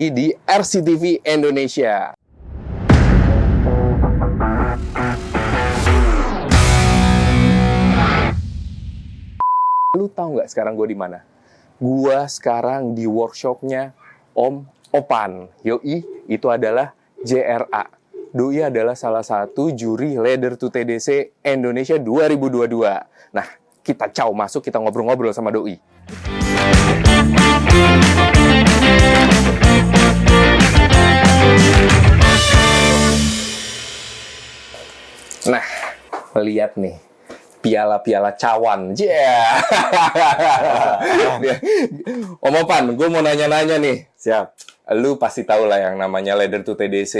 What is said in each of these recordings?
gue di RCTV Indonesia. Lu tahu nggak sekarang gue di mana? Gua sekarang di workshopnya Om Opan. Yoi, itu adalah JRA. Doi adalah salah satu juri Leader to TDC Indonesia 2022. Nah, kita caw masuk, kita ngobrol-ngobrol sama Doi. Lihat nih piala-piala cawan. Yeah. Om Opan, gue mau nanya-nanya nih. Siap. Lu pasti tahu lah yang namanya Leader to TDC.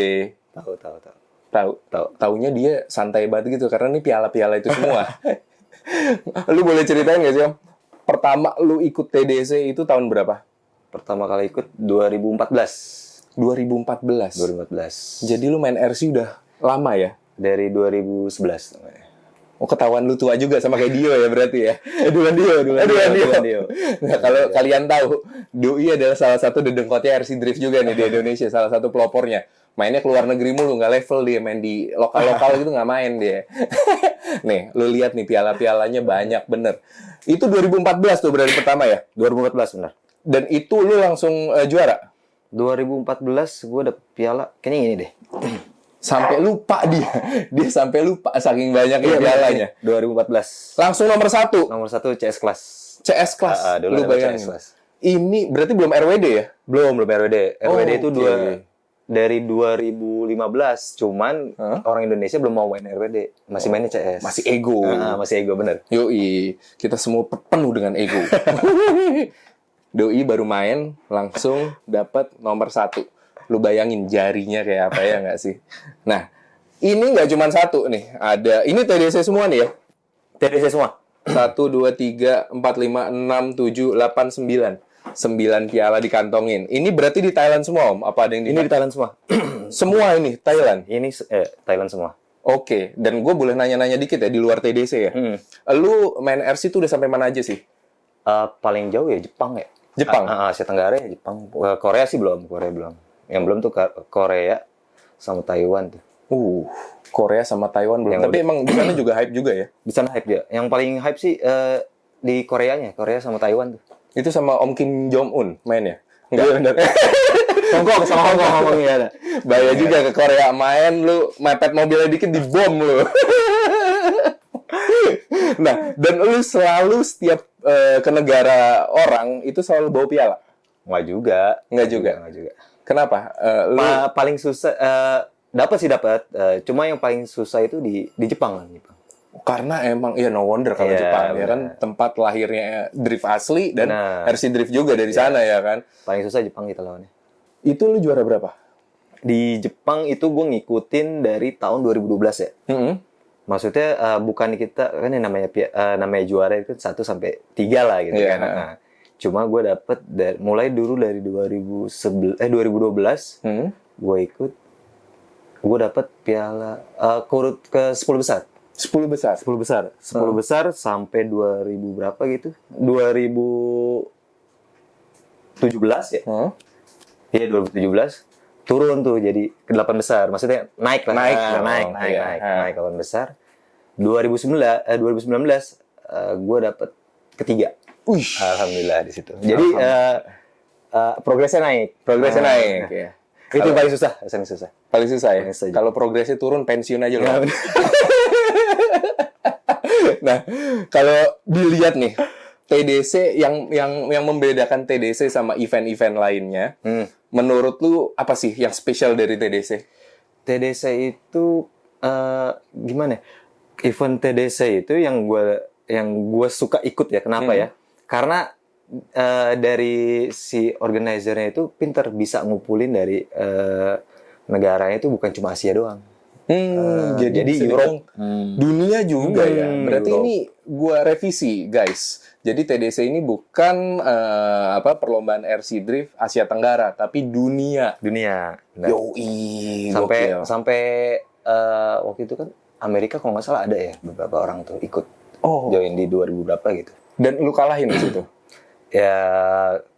Tahu, tahu, tahu. Tahu, tahu. Taunya dia santai banget gitu karena ini piala-piala itu semua. lu boleh ceritain gak sih, Om? Pertama lu ikut TDC itu tahun berapa? Pertama kali ikut 2014. 2014. 2014. Jadi lu main RC udah lama ya? Dari 2011 namanya. Oh ketahuan lu tua juga sama kayak Dio ya berarti ya? Eh, Duan Dio, Duan Eh, Dio, Duan Dio. Dio. Nah, kalau kalian tahu, Doi adalah salah satu dedengkotnya RC Drift juga nih di Indonesia, salah satu pelopornya. Mainnya ke luar negeri mulu, nggak level dia main di lokal-lokal gitu nggak main dia. nih, lu lihat nih piala-pialanya banyak bener. Itu 2014 tuh berarti pertama ya? 2014 benar. Dan itu lu langsung eh, juara? 2014 gue dapet piala, kayaknya ini deh. Sampai lupa dia. Dia sampai lupa saking banyaknya pialanya. 2014. Langsung nomor satu, Nomor satu CS kelas. CS kelas. Ah, ah, dulu lu bayangin. CS. Ini berarti belum RWD ya? Belum, belum RWD. Oh, RWD itu oke. dua dari 2015, cuman Hah? orang Indonesia belum mau main RWD, masih mainnya CS. Masih ego. Ah, masih ego bener. Yoi, kita semua pe- penuh dengan ego. Doi baru main, langsung dapat nomor satu. Lu bayangin jarinya kayak apa ya nggak sih? Nah, ini nggak cuma satu nih. Ada, ini TDC semua nih ya? TDC semua. Satu, dua, tiga, empat, lima, enam, tujuh, delapan, sembilan. Sembilan piala dikantongin. Ini berarti di Thailand semua, Om? Apa ada yang di, Ini di Thailand semua. Semua ini, Thailand? Ini eh, Thailand semua. Oke, dan gue boleh nanya-nanya dikit ya, di luar TDC ya? Hmm. Lu main RC tuh udah sampai mana aja sih? Eh, paling jauh ya Jepang ya. Jepang? Ah, ah, Asia Tenggara ya Jepang. Korea sih belum, Korea belum. Yang belum tuh Korea sama Taiwan tuh. Uh, Korea sama Taiwan belum. Yang Tapi emang di sana juga hype juga ya. Di sana hype dia. Yang paling hype sih eh, di Koreanya, Korea sama Taiwan tuh. Itu sama Om Kim Jong Un mainnya. Enggak. Hongkong sama Hongkong ngomongnya ada. Bahaya juga ke Korea main lu mepet mobilnya dikit dibom lu. nah, dan lu selalu setiap eh, ke negara orang itu selalu bawa piala. Nggak juga. Nggak juga? Nggak juga. Kenapa? Eh, lu Pa- paling susah eh, dapat sih dapat. Eh, cuma yang paling susah itu di di Jepang kan, Jepang. karena emang ya no wonder kalau Iya, Jepang ya kan tempat lahirnya drift asli dan Benar. RC drift juga dari sana ya kan. Paling susah Jepang kita lawannya. Itu lu juara berapa? Di Jepang itu gue ngikutin dari tahun 2012 ya. Mm-mm. Maksudnya eh, bukan kita kan yang namanya eh, namanya juara itu 1 sampai 3 lah gitu Iya. kan. Nah, cuma gue dapet dari mulai dulu dari 2011 eh 2012 Hmm. gue ikut gue dapet piala eh, kurut ke 10 besar. 10 besar. 10 besar. 10 besar sampai 2000 berapa gitu? 2017 ya? Hmm. Iya 2017 turun tuh jadi ke 8 besar. Maksudnya naik lah. Naik Nah, naik, naik, iya. naik, Ha. naik 8 besar. 2019 eh 2019 eh, gue dapet ketiga. Wih. Alhamdulillah di situ. Jadi eh, eh, progresnya naik. Progresnya Ah, naik ya. Itu paling susah, yang susah. Paling susah ya. Paling susah. Kalau progresnya turun pensiun aja Ya, loh. nah, kalau dilihat nih TDC yang yang yang membedakan TDC sama event-event lainnya, Hmm. menurut lu apa sih yang spesial dari TDC? TDC itu eh, gimana? ya? Event TDC itu yang gue yang gue suka ikut ya. Kenapa Hmm. ya? Karena eh, dari si organizernya itu pinter bisa ngumpulin dari eh, negaranya itu bukan cuma Asia doang. Hmm, Eh, jadi, jadi Europe. dibilang dunia juga ya. Hmm, Berarti Europe. ini gua revisi, guys. Jadi TDC ini bukan eh, apa perlombaan RC Drift Asia Tenggara, tapi dunia. dunia. Nah, Yoi, sampai gokil. sampai eh, waktu itu kan Amerika kalau nggak salah ada ya beberapa orang tuh ikut Oh, join di 2000 berapa gitu. Dan lu kalahin di situ. Ya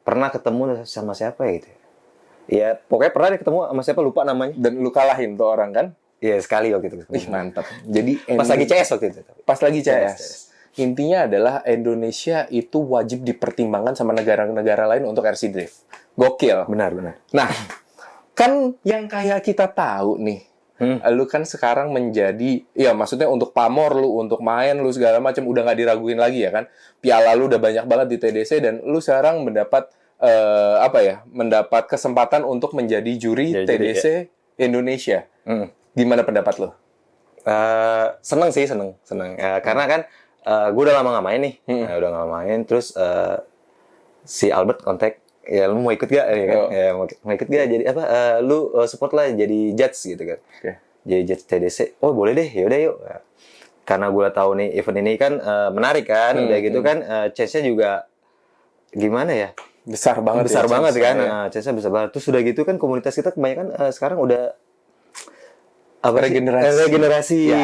pernah ketemu sama siapa ya gitu. Ya pokoknya pernah deh ketemu sama siapa lupa namanya. Dan lu kalahin tuh orang kan? Iya sekali waktu itu. Ih, mantap. Jadi Pas lagi CS waktu itu. pas lagi CS. CS. Intinya adalah Indonesia itu wajib dipertimbangkan sama negara-negara lain untuk RC drift. Gokil. Benar benar. Nah, kan yang kayak kita tahu nih, Hmm. lu kan sekarang menjadi, ya maksudnya untuk pamor lu, untuk main lu segala macam udah nggak diraguin lagi ya kan? Piala lu udah banyak banget di TDC dan lu sekarang mendapat eh, apa ya? Mendapat kesempatan untuk menjadi juri Ya, TDC Indonesia. Hmm. Gimana pendapat lu? Eh, seneng sih seneng seneng Eh, karena kan gue udah lama nggak main nih Hmm. Nah, udah nggak main terus eh, si Albert kontak ya lu mau ikut gak ya kan Oh. ya, mau, mau ikut gak jadi apa eh, lu eh, support lah jadi judge gitu kan Oke. jadi judge TDC oh boleh deh yaudah yuk Ya. karena gue tahu nih event ini kan eh, menarik kan Hmm, udah gitu hmm. kan eh, chance-nya juga gimana ya Besar banget besar ya, banget kan ya. Nah, chance-nya besar banget terus udah gitu kan komunitas kita kebanyakan eh, sekarang udah apa sih? Regenerasi. Eh, regenerasi Ya.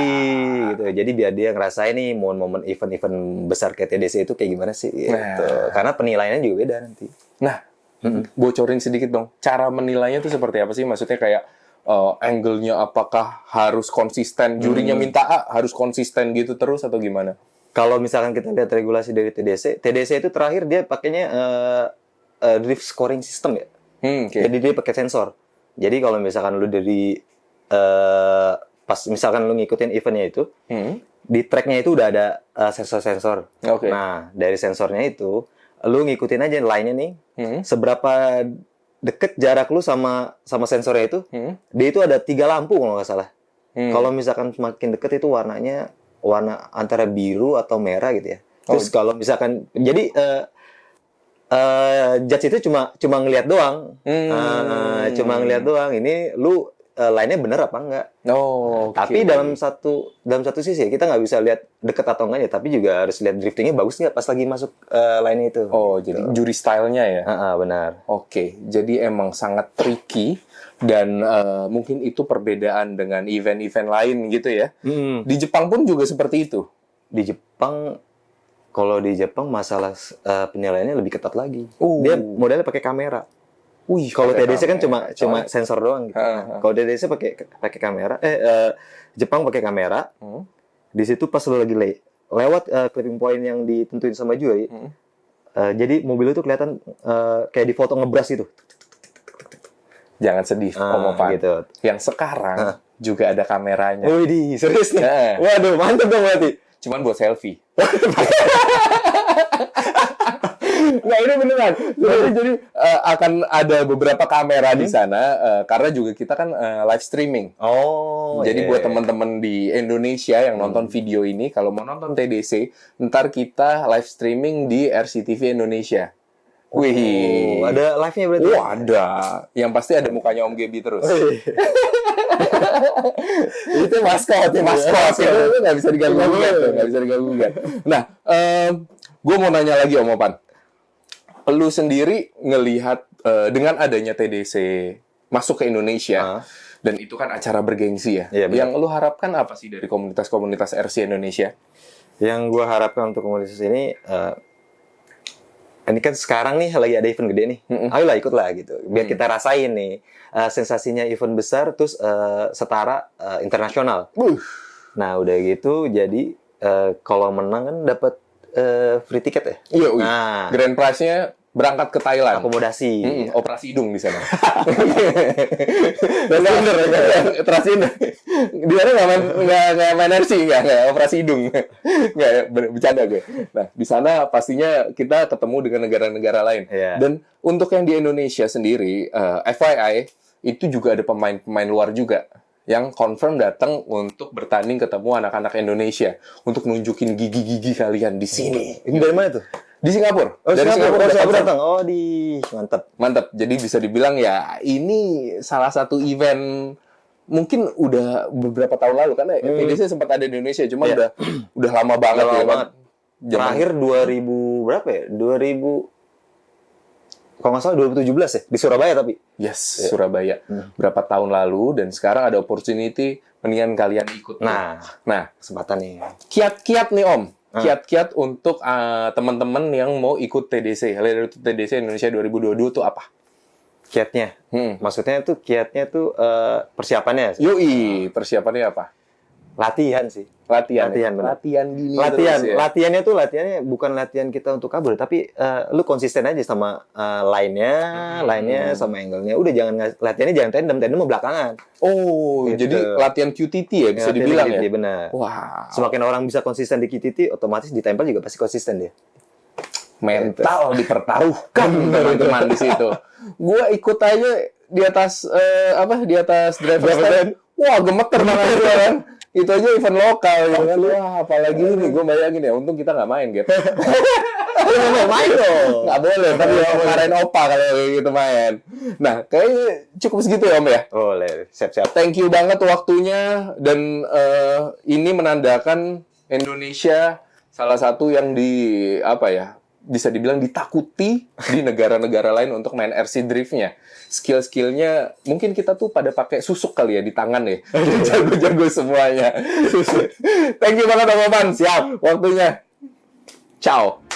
gitu jadi biar dia ngerasain nih momen-momen event-event besar kayak TDC itu kayak gimana sih gitu. Nah. karena penilaiannya juga beda nanti Nah, bocorin sedikit dong. Cara menilainya itu seperti apa sih? Maksudnya kayak eh, angle-nya apakah harus konsisten? Jurinya minta A, harus konsisten gitu terus atau gimana? kalau misalkan kita lihat regulasi dari TDC TDC itu terakhir dia pakainya eh, eh, drift scoring system ya Hmm, oke. Jadi dia pakai sensor. Jadi kalau misalkan lu dari eh pas misalkan lu ngikutin eventnya itu, Hmm, di tracknya itu udah ada sensor-sensor. Oke. Nah dari sensornya itu, lu ngikutin aja line-nya nih, Hmm, seberapa deket jarak lu sama sama sensornya itu, hmm, dia itu ada tiga lampu kalau nggak salah. hmm. Kalau misalkan semakin deket itu warnanya warna antara biru atau merah gitu ya. Oh. Terus kalau misalkan jadi eh eh, judge itu cuma cuma ngelihat doang. Hmm. Ah, cuma ngelihat doang. Ini lu eh, line-nya bener apa enggak? Oh, oke. Tapi dalam satu dalam satu sisi ya, kita nggak bisa lihat deket atau enggaknya, tapi juga harus lihat driftingnya bagus nggak pas lagi masuk eh, line itu. Oh, jadi juri stylenya ya? Ah, ah, benar. Oke, jadi emang sangat tricky dan eh, mungkin itu perbedaan dengan event-event lain gitu ya. Di Jepang pun juga seperti itu. Di Jepang kalau di Jepang masalah eh, penilaiannya lebih ketat lagi. Uh. Dia modelnya pakai kamera. Wih, Kalau TDC kan cuma cuma sensor doang gitu. Kalau TDC pakai pakai kamera, eh, eh, Jepang pakai kamera. Hmm. Di situ pas lu lagi le lewat eh, clipping point yang ditentuin sama Joy, Hmm. eh, jadi mobil itu kelihatan eh, kayak di foto ngebras gitu. Jangan sedih, Ah, Om Opan. gitu. Yang sekarang juga ada kameranya. Wih, serius nih. Nah. Waduh, mantep dong berarti. Cuman buat selfie. Nggak, ini beneran. Jadi, jadi eh, akan ada beberapa kamera di sana eh, karena juga kita kan eh, live streaming. Oh, Jadi iya, buat iya. teman-teman di Indonesia yang nonton video ini, kalau mau nonton TDC, ntar kita live streaming di RCTV Indonesia. Wih, Oh, ada live-nya berarti. Oh, ada. Yang pasti ada mukanya Om Gebi terus. Wih. itu maskot, itu maskot. Itu itu nggak bisa diganggu gugat, nggak bisa diganggu gugat. Nah, gue mau nanya lagi Om Opan. Lu sendiri ngelihat eh, dengan adanya TDC masuk ke Indonesia, Ah. dan itu kan acara bergengsi ya. Iya, benar. yang lu harapkan apa sih dari komunitas-komunitas RC Indonesia? Yang gue harapkan untuk komunitas ini, eh, ini kan sekarang nih lagi ada event gede nih, Mm-mm. ayolah ikut lah gitu, biar Mm. kita rasain nih eh, sensasinya event besar, terus eh, setara eh, internasional. Buh. Nah udah gitu, jadi eh, kalau menang kan dapat eh, free tiket ya, Iya. Nah. Grand Prize-nya berangkat ke Thailand. akomodasi. Mm-mm, operasi hidung di sana. Bener. operasi hidung. Di sana nggak main nggak nggak main RC nggak nggak operasi hidung. Nggak ber- bercanda gue. Nah di sana pastinya kita ketemu dengan negara-negara lain. Iya. Dan untuk yang di Indonesia sendiri, eh, FYI itu juga ada pemain-pemain luar juga yang confirm datang untuk bertanding ketemu anak-anak Indonesia untuk nunjukin gigi-gigi kalian di sini. Ini dari mana tuh? Di Singapura. Oh, Dari Singapura, oh, Singapura datang. Oh, di mantap. Mantap. Jadi bisa dibilang ya ini salah satu event mungkin udah beberapa tahun lalu karena Hmm. TDC sempat ada di Indonesia cuma Iya. udah udah lama banget Udah lama ya kan. banget. Terakhir 2000 berapa ya? 2000 kalau nggak salah 2017 ya di Surabaya tapi. Yes, Iya. Surabaya. Hmm. Berapa tahun lalu dan sekarang ada opportunity mendingan kalian ikut. Nah, Nah, kesempatan nih. kiat-kiat nih Om. Ah. Kiat-kiat untuk uh, teman-teman yang mau ikut TDC. Leader TDC Indonesia 2022 itu apa? kiatnya. Hmm. Maksudnya tuh kiatnya tuh eh, persiapannya, Yoi, persiapannya apa? Latihan sih. Latihan. Latihan, ya? benar. Latihan gini latihan, terus ya? latihannya tuh latihannya bukan latihan kita untuk kabur, tapi eh, lu konsisten aja sama eh, line-nya, Hmm. line-nya sama angle-nya. Udah jangan latihannya jangan tandem, tandem mau belakangan. Oh, Gitu. jadi latihan QTT ya bisa Latihannya dibilang gitu, ya? benar. Wah, Semakin orang bisa konsisten di QTT, otomatis ditempel juga pasti konsisten dia. mental dipertaruhkan teman-teman di situ. Gua ikut aja di atas eh, apa di atas driver stand. Wah, gemeter gua kan. Itu aja event lokal gitu kan. Wah, apalagi ini gue bayangin ya, untung kita nggak main, Gap. Mau main dong. Nggak boleh, tapi kemarin opa kalau kayak gitu main. Nah, kayaknya cukup segitu ya, Om ya. Boleh, siap-siap. Thank you banget waktunya dan eh, ini menandakan Indonesia salah satu yang di apa ya bisa dibilang ditakuti di negara-negara lain untuk main RC driftnya. Skill-skillnya mungkin kita tuh pada pakai susuk kali ya di tangan ya. Jago-jago semuanya. Thank you banget Om Opan. Siap. Waktunya. Ciao.